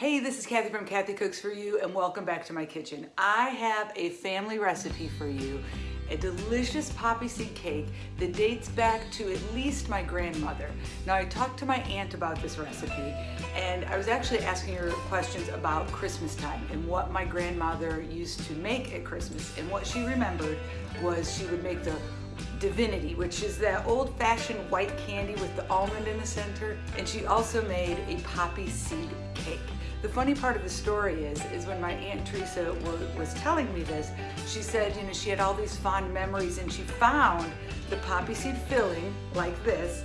Hey, this is Kathy from Kathy Cooks For You and welcome back to my kitchen. I have a family recipe for you, a delicious poppy seed cake that dates back to at least my grandmother. Now I talked to my aunt about this recipe and I was actually asking her questions about Christmas time and what my grandmother used to make at Christmas and what she remembered was she would make the divinity, which is that old-fashioned white candy with the almond in the center. And she also made a poppy seed cake. The funny part of the story is, is when my Aunt Teresa was telling me this, she said, you know, she had all these fond memories and she found the poppy seed filling like this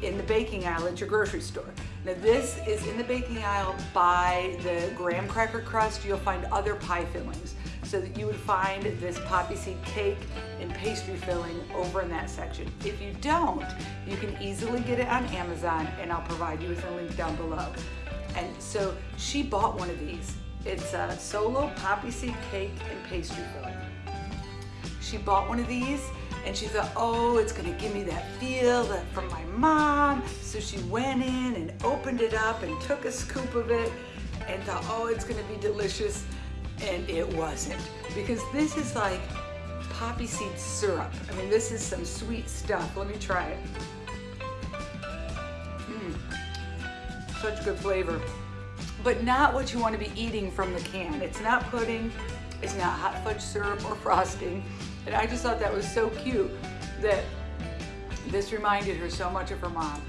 in the baking aisle at your grocery store. Now this is in the baking aisle by the graham cracker crust. You'll find other pie fillings. So that you would find this poppy seed cake and pastry filling over in that section. If you don't, you can easily get it on Amazon and I'll provide you with a link down below. And so she bought one of these. It's a solo poppy seed cake and pastry filling. She bought one of these and she thought, oh, it's gonna give me that feel from my mom. So she went in and opened it up and took a scoop of it and thought, oh, it's gonna be delicious. And it wasn't because this is like poppy seed syrup. I mean, this is some sweet stuff. Let me try it. Such good flavor, but not what you want to be eating from the can. It's not pudding, it's not hot fudge syrup or frosting. And I just thought that was so cute that this reminded her so much of her mom.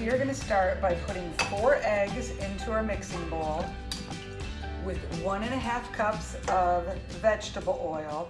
We are gonna start by putting four eggs into our mixing bowl with one and a half cups of vegetable oil.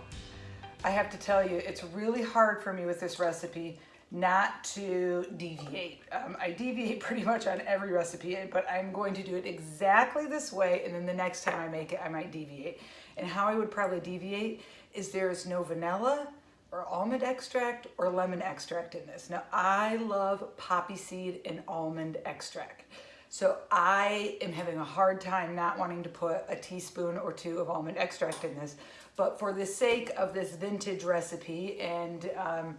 I have to tell you, it's really hard for me with this recipe not to deviate. Um, I deviate pretty much on every recipe, but I'm going to do it exactly this way, and then the next time I make it, I might deviate. And how I would probably deviate is there is no vanilla or almond extract or lemon extract in this. Now, I love poppy seed and almond extract. So I am having a hard time not wanting to put a teaspoon or two of almond extract in this. But for the sake of this vintage recipe and um,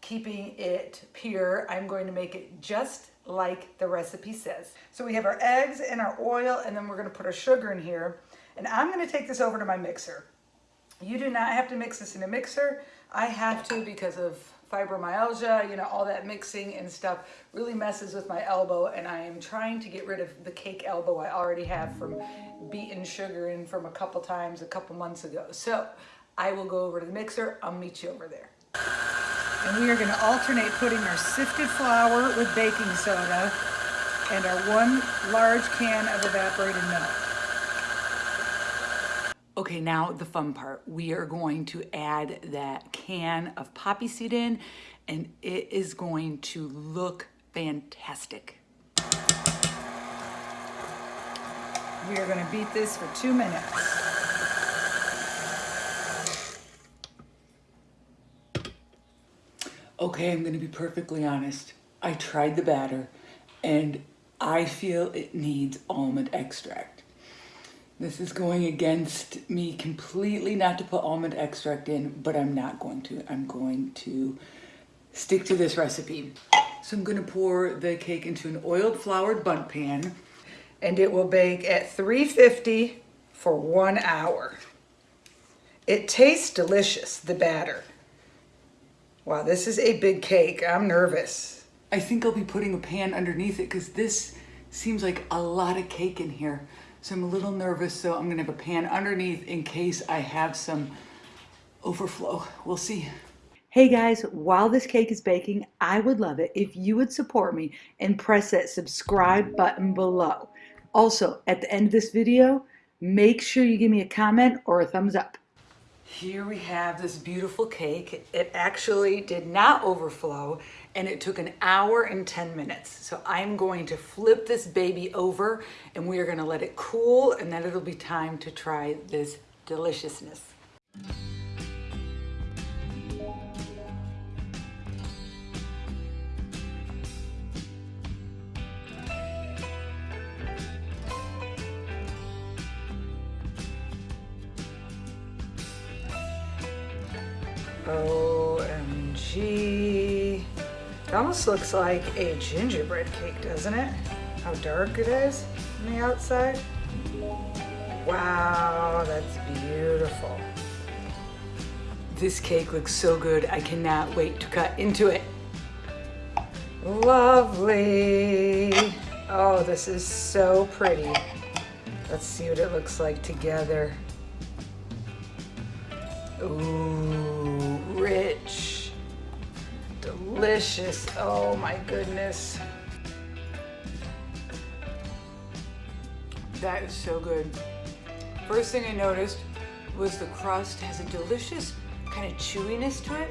keeping it pure. I'm going to make it just like the recipe says. So we have our eggs and our oil, and then we're gonna put our sugar in here. And I'm gonna take this over to my mixer. You do not have to mix this in a mixer. I have to because of fibromyalgia, you know, all that mixing and stuff really messes with my elbow and I am trying to get rid of the cake elbow I already have from beating sugar in from a couple times a couple months ago. So I will go over to the mixer. I'll meet you over there. And we are gonna alternate putting our sifted flour with baking soda and our one large can of evaporated milk. Okay, now the fun part. We are going to add that can of poppy seed in and it is going to look fantastic. We are gonna beat this for two minutes. Okay, I'm gonna be perfectly honest. I tried the batter and I feel it needs almond extract. This is going against me completely not to put almond extract in, but I'm not going to. I'm going to stick to this recipe. So I'm gonna pour the cake into an oiled floured Bundt pan and it will bake at 350 for one hour. It tastes delicious, the batter. Wow, this is a big cake. I'm nervous. I think I'll be putting a pan underneath it because this seems like a lot of cake in here. So I'm a little nervous, so I'm gonna have a pan underneath in case I have some overflow. We'll see. Hey guys, while this cake is baking, I would love it if you would support me and press that subscribe button below. Also, at the end of this video, make sure you give me a comment or a thumbs up. Here we have this beautiful cake. It actually did not overflow and it took an hour and 10 minutes. So I'm going to flip this baby over and we are gonna let it cool and then it'll be time to try this deliciousness. OMG. It almost looks like a gingerbread cake, doesn't it? How dark it is on the outside. Wow, that's beautiful. This cake looks so good. I cannot wait to cut into it. Lovely. Oh, this is so pretty. Let's see what it looks like together. Ooh, delicious. Oh my goodness. That is so good. First thing I noticed was the crust has a delicious kind of chewiness to it.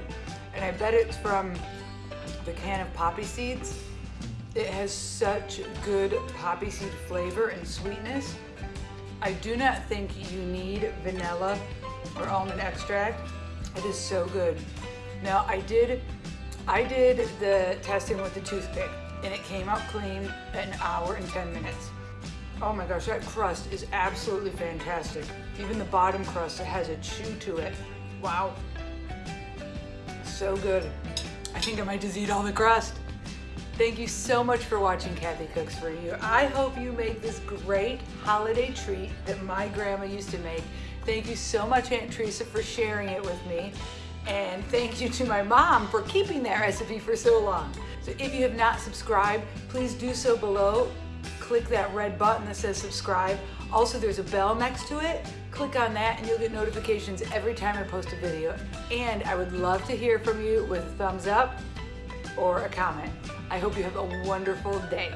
And I bet it's from the can of poppy seeds. It has such good poppy seed flavor and sweetness. I do not think you need vanilla or almond extract. It is so good. Now I did, I did the testing with the toothpick and it came out clean an hour and 10 minutes. Oh my gosh, that crust is absolutely fantastic. Even the bottom crust, has a chew to it. Wow. So good. I think I might just eat all the crust. Thank you so much for watching Kathy Cooks For You. I hope you make this great holiday treat that my grandma used to make. Thank you so much, Aunt Teresa, for sharing it with me. And thank you to my mom for keeping that recipe for so long. So if you have not subscribed, please do so below click that red button that says subscribe. Also, there's a bell next to it. Click on that and you'll get notifications every time I post a video. And I would love to hear from you with a thumbs up or a comment. I hope you have a wonderful day.